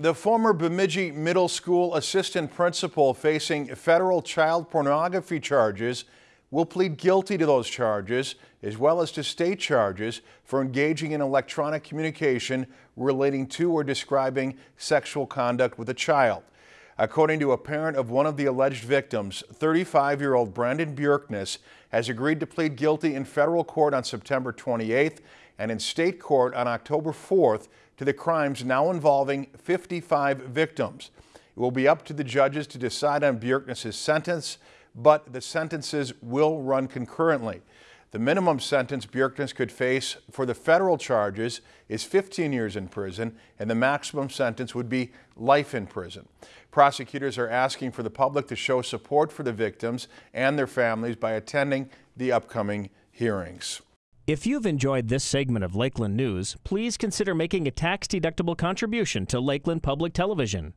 The former Bemidji Middle School assistant principal facing federal child pornography charges will plead guilty to those charges as well as to state charges for engaging in electronic communication relating to or describing sexual conduct with a child. According to a parent of one of the alleged victims, 35-year-old Brandon Bjerknes has agreed to plead guilty in federal court on September 28th and in state court on October 4th to the crimes now involving 55 victims. It will be up to the judges to decide on Bjerknes' sentence, but the sentences will run concurrently. The minimum sentence Bjerknes could face for the federal charges is 15 years in prison, and the maximum sentence would be life in prison. Prosecutors are asking for the public to show support for the victims and their families by attending the upcoming hearings. If you've enjoyed this segment of Lakeland News, please consider making a tax-deductible contribution to Lakeland Public Television.